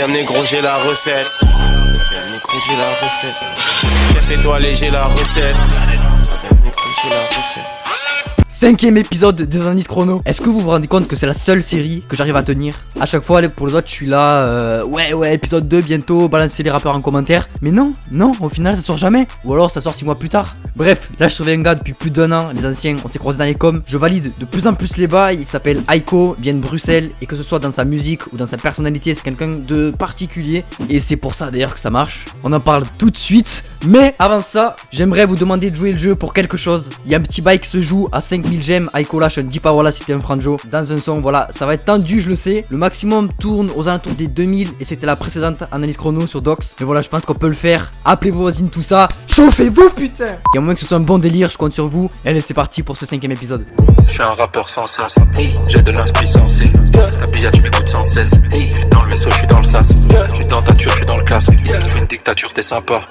Deuxième négro, j'ai la recette. Deuxième négro, j'ai la recette. Café étoilé, j'ai la recette. Deuxième négro, j'ai la recette. Cinquième épisode des Indices Chrono. Est-ce que vous vous rendez compte que c'est la seule série que j'arrive à tenir? À chaque fois, pour les autres, je suis là, euh, ouais, ouais, épisode 2 bientôt, balancez les rappeurs en commentaire. Mais non, non, au final, ça sort jamais. Ou alors, ça sort 6 mois plus tard. Bref, là, je surveille un gars depuis plus d'un an. Les anciens, on s'est croisés dans les coms. Je valide de plus en plus les bails. Il s'appelle Aiko, vient de Bruxelles. Et que ce soit dans sa musique ou dans sa personnalité, c'est quelqu'un de particulier. Et c'est pour ça d'ailleurs que ça marche. On en parle tout de suite. Mais avant ça, j'aimerais vous demander de jouer le jeu pour quelque chose. Il y a un petit bail qui se joue à 5 j'aime, Aiko ne dis pas voilà c'était un franjo dans un son, voilà, ça va être tendu, je le sais. Le maximum tourne aux alentours des 2000 et c'était la précédente analyse chrono sur Docs. Mais voilà, je pense qu'on peut le faire. Appelez vos voisines, tout ça. Chauffez-vous, putain Il y a moins que ce soit un bon délire, je compte sur vous. Et allez, c'est parti pour ce cinquième épisode. Je suis un rappeur sans cesse, j'ai de l'inspiration Ta billette, tu m'écoutes sans cesse. Je suis dans le vaisseau, je suis dans le sas. Je suis dans ta tuure, je suis dans le casque. Je une dictature, t'es sympa.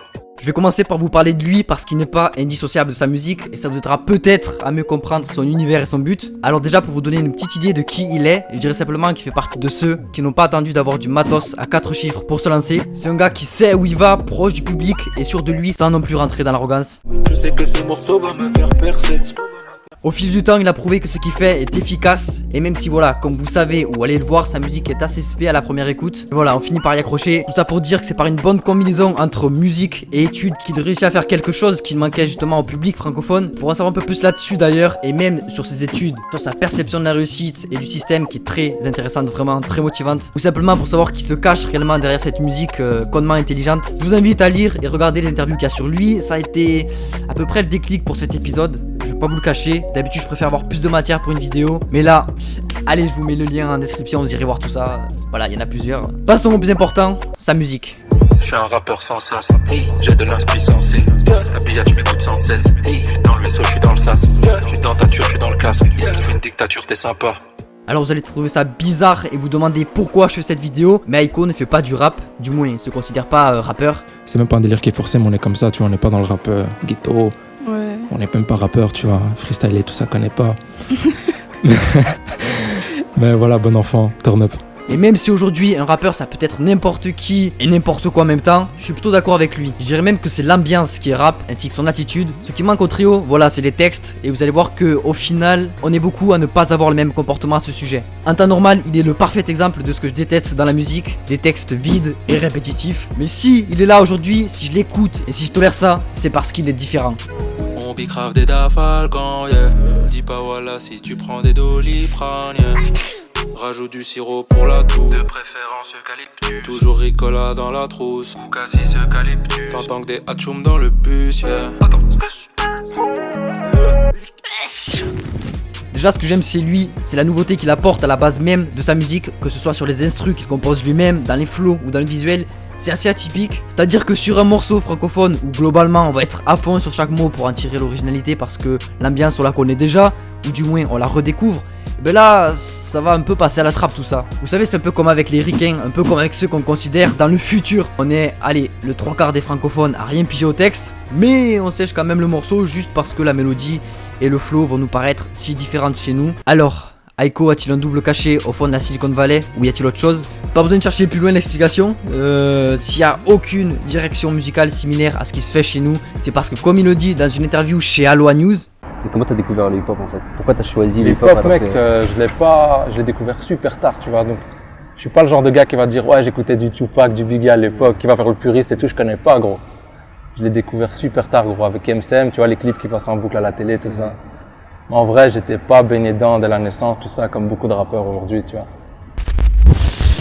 Je vais commencer par vous parler de lui parce qu'il n'est pas indissociable de sa musique et ça vous aidera peut-être à mieux comprendre son univers et son but. Alors déjà pour vous donner une petite idée de qui il est, je dirais simplement qu'il fait partie de ceux qui n'ont pas attendu d'avoir du matos à 4 chiffres pour se lancer. C'est un gars qui sait où il va, proche du public et sûr de lui sans non plus rentrer dans l'arrogance. Je sais que ce morceau va me faire percer. Au fil du temps, il a prouvé que ce qu'il fait est efficace. Et même si, voilà, comme vous savez ou allez le voir, sa musique est assez spé à la première écoute. Voilà, on finit par y accrocher. Tout ça pour dire que c'est par une bonne combinaison entre musique et études qu'il réussit à faire quelque chose qui manquait justement au public francophone. Pour en savoir un peu plus là-dessus d'ailleurs, et même sur ses études, sur sa perception de la réussite et du système qui est très intéressante, vraiment très motivante. Ou simplement pour savoir qui se cache réellement derrière cette musique euh, intelligente. Je vous invite à lire et regarder les interviews qu'il y a sur lui. Ça a été à peu près le déclic pour cet épisode pas vous le cacher. D'habitude, je préfère avoir plus de matière pour une vidéo. Mais là, allez, je vous mets le lien en description, vous irez voir tout ça. Voilà, il y en a plusieurs. Passons au plus important, sa musique. Je suis un rappeur sans cesse, j'ai de l'inspiration Ta billette, tu m'écoutes sans cesse. Je suis dans le vaisseau, je suis dans le sas. Je suis dans ta tuure, je suis dans le casque. Je fais une dictature, t'es sympa. Alors vous allez trouver ça bizarre et vous demander pourquoi je fais cette vidéo, mais Aiko ne fait pas du rap, du moins il se considère pas euh, rappeur. C'est même pas un délire qui est forcé, mais on est comme ça, tu vois, on n'est pas dans le rap euh, ghetto, on n'est même pas rappeur, tu vois. Freestyle et tout ça, connaît pas. Mais voilà, bon enfant, turn up. Et même si aujourd'hui un rappeur ça peut être n'importe qui et n'importe quoi en même temps, je suis plutôt d'accord avec lui. Je dirais même que c'est l'ambiance qui est rap ainsi que son attitude. Ce qui manque au trio, voilà, c'est les textes et vous allez voir que au final, on est beaucoup à ne pas avoir le même comportement à ce sujet. En temps normal, il est le parfait exemple de ce que je déteste dans la musique, des textes vides et répétitifs. Mais si il est là aujourd'hui, si je l'écoute et si je tolère ça, c'est parce qu'il est différent bicrave des dafalgans, yeah. Dis pas voilà si tu prends des doliprane, yeah. Rajoute du sirop pour la toux. De préférence eucalyptus. Toujours Ricola dans la trousse. Ou cassis eucalyptus. T'entends que des hatchoum dans le bus, yeah. Attends, Déjà, ce que j'aime chez lui, c'est la nouveauté qu'il apporte à la base même de sa musique, que ce soit sur les instrus qu'il compose lui-même, dans les flows ou dans le visuel c'est assez atypique. C'est-à-dire que sur un morceau francophone où globalement on va être à fond sur chaque mot pour en tirer l'originalité parce que l'ambiance on la connaît déjà, ou du moins on la redécouvre, ben là, ça va un peu passer à la trappe tout ça. Vous savez, c'est un peu comme avec les ricains, un peu comme avec ceux qu'on considère dans le futur. On est, allez, le trois quarts des francophones à rien piger au texte, mais on sèche quand même le morceau juste parce que la mélodie et le flow vont nous paraître si différentes chez nous. Alors, Aiko a-t-il un double caché au fond de la Silicon Valley ou y a-t-il autre chose Pas besoin de chercher plus loin l'explication. Euh, S'il n'y a aucune direction musicale similaire à ce qui se fait chez nous, c'est parce que comme il le dit dans une interview chez Aloha News, et comment t'as découvert le hip-hop en fait? Pourquoi t'as choisi le hip-hop mec, euh, je l'ai pas, je l'ai découvert super tard, tu vois. Donc, je suis pas le genre de gars qui va dire ouais j'écoutais du Tupac, du Biggie à l'époque, qui va faire le puriste et tout. Je connais pas, gros. Je l'ai découvert super tard, gros, avec MCM, tu vois les clips qui passent en boucle à la télé, tout ça. En vrai, j'étais pas baigné dedans de la naissance, tout ça, comme beaucoup de rappeurs aujourd'hui, tu vois.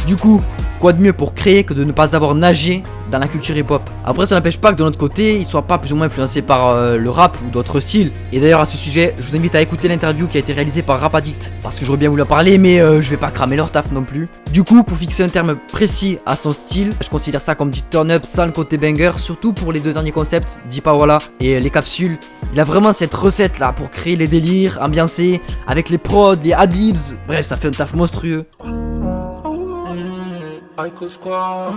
Du coup, quoi de mieux pour créer que de ne pas avoir nagé dans la culture hip-hop? Après, ça n'empêche pas que de notre côté, il soit pas plus ou moins influencé par euh, le rap ou d'autres styles. Et d'ailleurs, à ce sujet, je vous invite à écouter l'interview qui a été réalisée par Rap Addict, parce que j'aurais bien voulu en parler, mais euh, je vais pas cramer leur taf non plus. Du coup, pour fixer un terme précis à son style, je considère ça comme du turn-up sans le côté banger, surtout pour les deux derniers concepts, Dipa Walla et les capsules. Il a vraiment cette recette là pour créer les délires, ambiancer, avec les prods, les adlibs, bref, ça fait un taf monstrueux. Aiko Squad.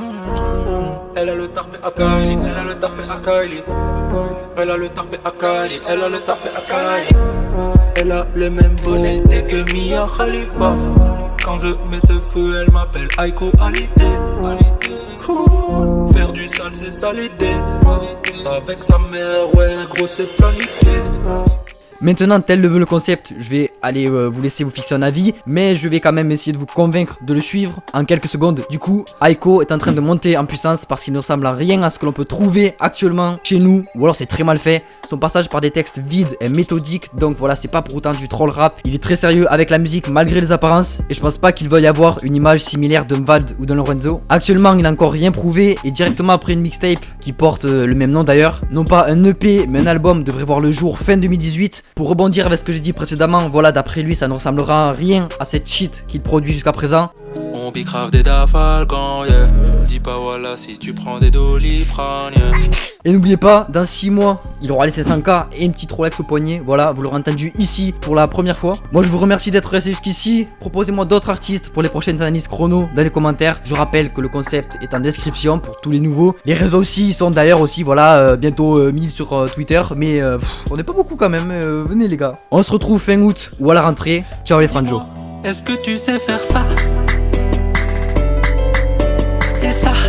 Elle a le tarpé à elle a le tarpé à. Elle a le tarpé à elle a le tarpé à. Elle a le même bonnet que Mia Khalifa. Quand je mets ce feu, elle m'appelle AikoAlité. Faire du sale, c'est salité. Avec sa mère, ouais, gros, c'est planifié. Maintenant, tel le veut le concept, je vais aller euh, vous laisser vous fixer un avis, mais je vais quand même essayer de vous convaincre de le suivre en quelques secondes. Du coup, Aiko est en train de monter en puissance parce qu'il ne ressemble à rien à ce que l'on peut trouver actuellement chez nous, ou alors c'est très mal fait. Son passage par des textes vides est méthodique, donc voilà, c'est pas pour autant du troll rap. Il est très sérieux avec la musique malgré les apparences, et je pense pas qu'il veuille avoir une image similaire d'un Vald ou d'un Lorenzo. Actuellement, il n'a encore rien prouvé, et directement après une mixtape qui porte euh, le même nom d'ailleurs, non pas un EP, mais un album devrait voir le jour fin 2018. Pour rebondir avec ce que j'ai dit précédemment, voilà, d'après lui, ça ne ressemblera rien à cette cheat qu'il produit jusqu'à présent. Bicrave des dafalgans, yeah. Dis pas voilà si tu prends des doliprane, yeah. Et n'oubliez pas, dans 6 mois, il aura les 500k et une petite Rolex au poignet. Voilà, vous l'aurez entendu ici pour la première fois. Moi, je vous remercie d'être resté jusqu'ici. Proposez-moi d'autres artistes pour les prochaines analyses chrono dans les commentaires. Je rappelle que le concept est en description pour tous les nouveaux. Les réseaux aussi sont d'ailleurs aussi, voilà, euh, bientôt euh, 1000 sur euh, Twitter. Mais euh, pff, on n'est pas beaucoup quand même. venez les gars. On se retrouve fin août ou à la rentrée. Ciao les franjo. Est-ce que tu sais faire ça? Et ça